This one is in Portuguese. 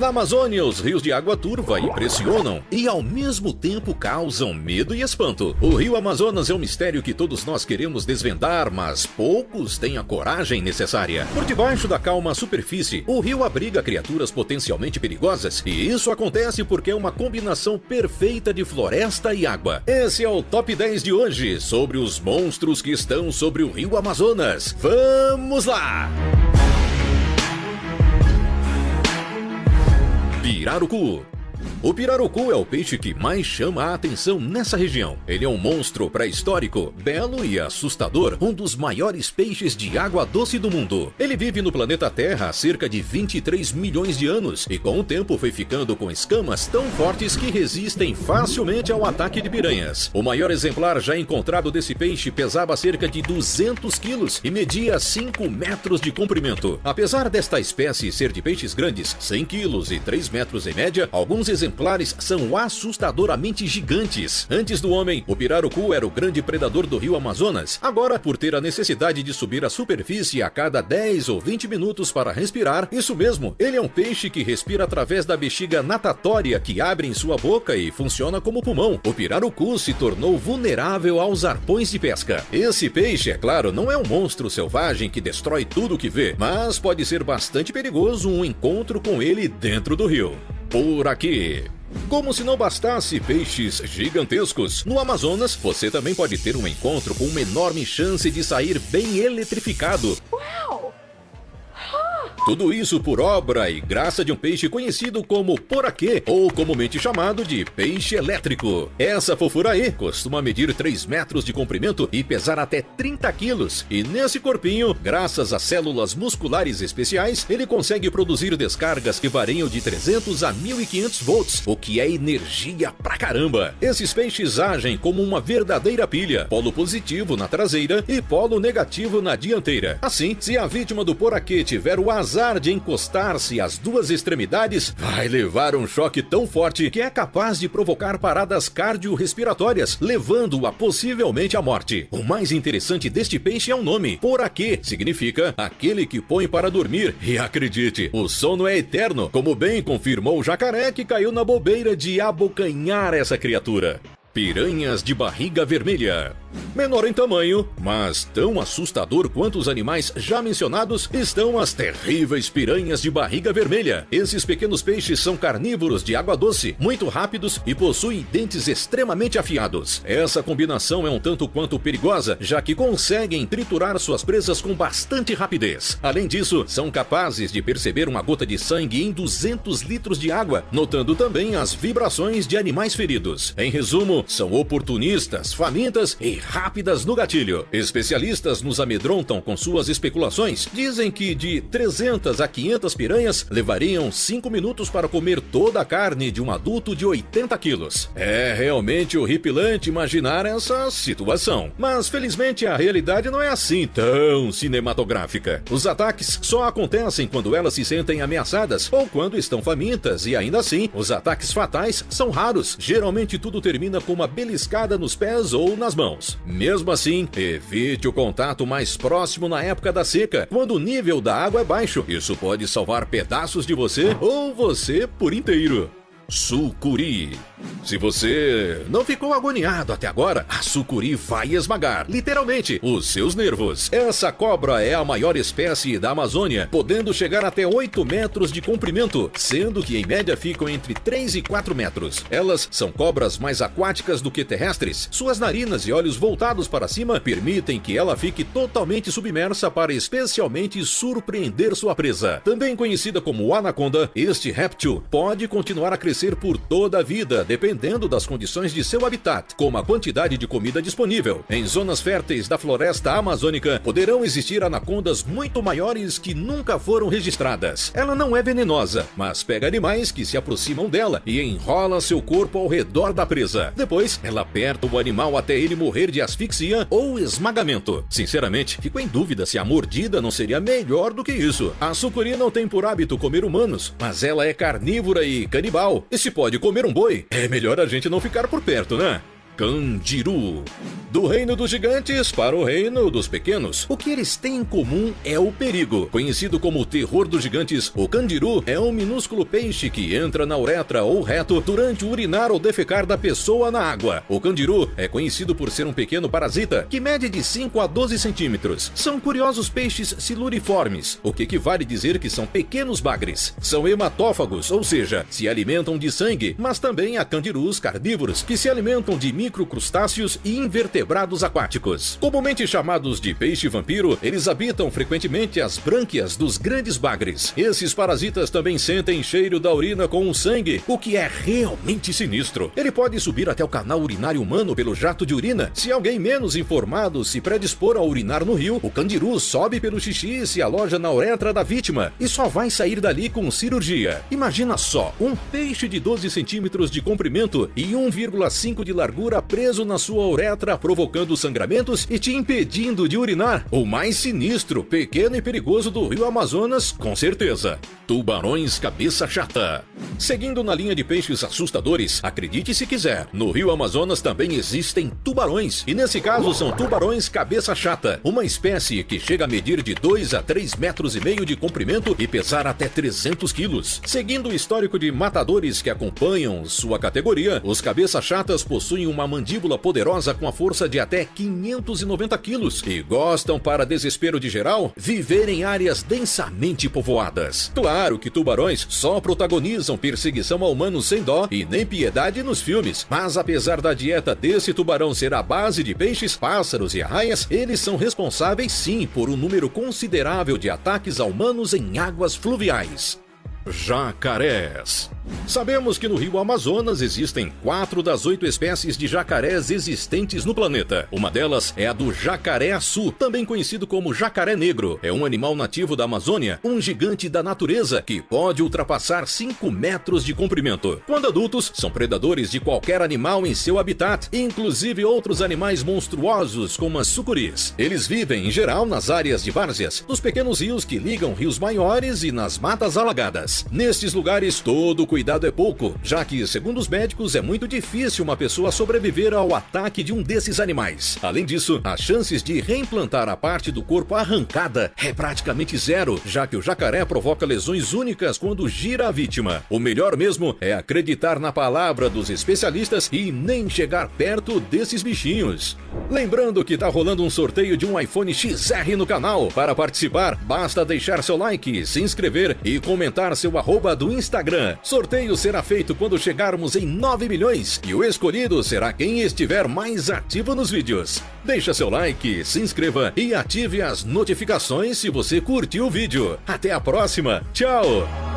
Na Amazônia, os rios de água turva impressionam e ao mesmo tempo causam medo e espanto. O rio Amazonas é um mistério que todos nós queremos desvendar, mas poucos têm a coragem necessária. Por debaixo da calma superfície, o rio abriga criaturas potencialmente perigosas e isso acontece porque é uma combinação perfeita de floresta e água. Esse é o Top 10 de hoje sobre os monstros que estão sobre o rio Amazonas. Vamos lá! Pirarucu o pirarucu é o peixe que mais chama a atenção nessa região. Ele é um monstro pré-histórico, belo e assustador, um dos maiores peixes de água doce do mundo. Ele vive no planeta Terra há cerca de 23 milhões de anos e com o tempo foi ficando com escamas tão fortes que resistem facilmente ao ataque de piranhas. O maior exemplar já encontrado desse peixe pesava cerca de 200 quilos e media 5 metros de comprimento. Apesar desta espécie ser de peixes grandes, 100 quilos e 3 metros em média, alguns exemplares exemplares são assustadoramente gigantes. Antes do homem, o pirarucu era o grande predador do rio Amazonas. Agora, por ter a necessidade de subir à superfície a cada 10 ou 20 minutos para respirar, isso mesmo, ele é um peixe que respira através da bexiga natatória que abre em sua boca e funciona como pulmão. O pirarucu se tornou vulnerável aos arpões de pesca. Esse peixe, é claro, não é um monstro selvagem que destrói tudo que vê, mas pode ser bastante perigoso um encontro com ele dentro do rio por aqui. Como se não bastasse peixes gigantescos, no Amazonas você também pode ter um encontro com uma enorme chance de sair bem eletrificado. Uau! Tudo isso por obra e graça de um peixe conhecido como poraquê, ou comumente chamado de peixe elétrico. Essa fofura aí costuma medir 3 metros de comprimento e pesar até 30 quilos. E nesse corpinho, graças a células musculares especiais, ele consegue produzir descargas que variam de 300 a 1500 volts, o que é energia pra caramba. Esses peixes agem como uma verdadeira pilha, polo positivo na traseira e polo negativo na dianteira. Assim, se a vítima do poraquê tiver o azar azar de encostar-se às duas extremidades, vai levar um choque tão forte que é capaz de provocar paradas cardiorrespiratórias, levando-o a possivelmente à morte. O mais interessante deste peixe é o nome. Poraquê significa aquele que põe para dormir. E acredite, o sono é eterno, como bem confirmou o jacaré que caiu na bobeira de abocanhar essa criatura. Piranhas de barriga vermelha. Menor em tamanho, mas tão assustador quanto os animais já mencionados, estão as terríveis piranhas de barriga vermelha. Esses pequenos peixes são carnívoros de água doce, muito rápidos e possuem dentes extremamente afiados. Essa combinação é um tanto quanto perigosa, já que conseguem triturar suas presas com bastante rapidez. Além disso, são capazes de perceber uma gota de sangue em 200 litros de água, notando também as vibrações de animais feridos. Em resumo, são oportunistas, famintas e rápidas no gatilho. Especialistas nos amedrontam com suas especulações. Dizem que de 300 a 500 piranhas levariam 5 minutos para comer toda a carne de um adulto de 80 quilos. É realmente horripilante imaginar essa situação. Mas felizmente a realidade não é assim tão cinematográfica. Os ataques só acontecem quando elas se sentem ameaçadas ou quando estão famintas e ainda assim, os ataques fatais são raros. Geralmente tudo termina com uma beliscada nos pés ou nas mãos. Mesmo assim, evite o contato mais próximo na época da seca, quando o nível da água é baixo. Isso pode salvar pedaços de você ou você por inteiro. Sucuri. Se você não ficou agoniado até agora, a sucuri vai esmagar, literalmente, os seus nervos. Essa cobra é a maior espécie da Amazônia, podendo chegar até 8 metros de comprimento, sendo que em média ficam entre 3 e 4 metros. Elas são cobras mais aquáticas do que terrestres. Suas narinas e olhos voltados para cima permitem que ela fique totalmente submersa para especialmente surpreender sua presa. Também conhecida como anaconda, este réptil pode continuar a crescer por toda a vida, dependendo das condições de seu habitat, como a quantidade de comida disponível. Em zonas férteis da floresta amazônica, poderão existir anacondas muito maiores que nunca foram registradas. Ela não é venenosa, mas pega animais que se aproximam dela e enrola seu corpo ao redor da presa. Depois, ela aperta o animal até ele morrer de asfixia ou esmagamento. Sinceramente, fico em dúvida se a mordida não seria melhor do que isso. A sucuri não tem por hábito comer humanos, mas ela é carnívora e canibal. E se pode comer um boi, é melhor a gente não ficar por perto, né? Candiru. Do reino dos gigantes para o reino dos pequenos, o que eles têm em comum é o perigo. Conhecido como o terror dos gigantes, o candiru é um minúsculo peixe que entra na uretra ou reto durante o urinar ou defecar da pessoa na água. O candiru é conhecido por ser um pequeno parasita que mede de 5 a 12 centímetros. São curiosos peixes siluriformes, o que equivale dizer que são pequenos bagres. São hematófagos, ou seja, se alimentam de sangue, mas também há candirus carnívoros que se alimentam de microcrustáceos e invertebrados aquáticos. Comumente chamados de peixe vampiro, eles habitam frequentemente as brânquias dos grandes bagres. Esses parasitas também sentem cheiro da urina com o sangue, o que é realmente sinistro. Ele pode subir até o canal urinário humano pelo jato de urina. Se alguém menos informado se predispor a urinar no rio, o candiru sobe pelo xixi e se aloja na uretra da vítima e só vai sair dali com cirurgia. Imagina só, um peixe de 12 centímetros de comprimento e 1,5 de largura preso na sua uretra provocando sangramentos e te impedindo de urinar. O mais sinistro, pequeno e perigoso do rio Amazonas, com certeza. Tubarões cabeça chata. Seguindo na linha de peixes assustadores, acredite se quiser, no rio Amazonas também existem tubarões, e nesse caso são tubarões cabeça chata, uma espécie que chega a medir de 2 a 3 metros e meio de comprimento e pesar até 300 quilos. Seguindo o histórico de matadores que acompanham sua categoria, os cabeça chatas possuem uma mandíbula poderosa com a força de até 590 quilos e gostam, para desespero de geral, viver em áreas densamente povoadas. Claro que tubarões só protagonizam perseguição a humanos sem dó e nem piedade nos filmes, mas apesar da dieta desse tubarão ser a base de peixes, pássaros e arraias, eles são responsáveis sim por um número considerável de ataques a humanos em águas fluviais. Jacarés. Sabemos que no rio Amazonas existem quatro das oito espécies de jacarés existentes no planeta. Uma delas é a do jacaré-açu, também conhecido como jacaré negro. É um animal nativo da Amazônia, um gigante da natureza que pode ultrapassar 5 metros de comprimento. Quando adultos, são predadores de qualquer animal em seu habitat, inclusive outros animais monstruosos como as sucuris. Eles vivem, em geral, nas áreas de várzeas, nos pequenos rios que ligam rios maiores e nas matas alagadas. Nestes lugares, todo cuidado é pouco, já que, segundo os médicos, é muito difícil uma pessoa sobreviver ao ataque de um desses animais. Além disso, as chances de reimplantar a parte do corpo arrancada é praticamente zero, já que o jacaré provoca lesões únicas quando gira a vítima. O melhor mesmo é acreditar na palavra dos especialistas e nem chegar perto desses bichinhos. Lembrando que tá rolando um sorteio de um iPhone XR no canal. Para participar, basta deixar seu like, se inscrever e comentar seu arroba do Instagram. Sorteio será feito quando chegarmos em 9 milhões e o escolhido será quem estiver mais ativo nos vídeos. Deixa seu like, se inscreva e ative as notificações se você curtiu o vídeo. Até a próxima, tchau!